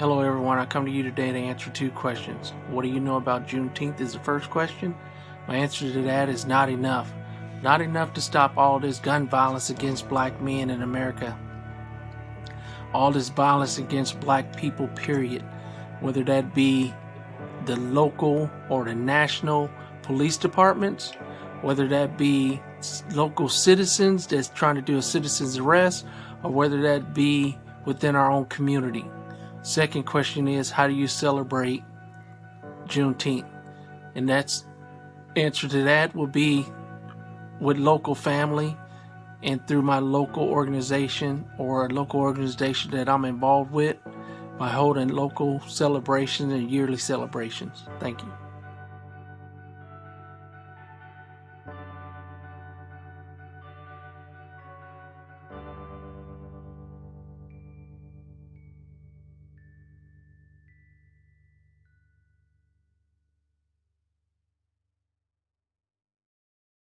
Hello everyone, I come to you today to answer two questions. What do you know about Juneteenth is the first question. My answer to that is not enough. Not enough to stop all this gun violence against black men in America. All this violence against black people, period. Whether that be the local or the national police departments, whether that be local citizens that's trying to do a citizen's arrest, or whether that be within our own community. Second question is, how do you celebrate Juneteenth? And that's answer to that will be with local family and through my local organization or a local organization that I'm involved with by holding local celebrations and yearly celebrations. Thank you.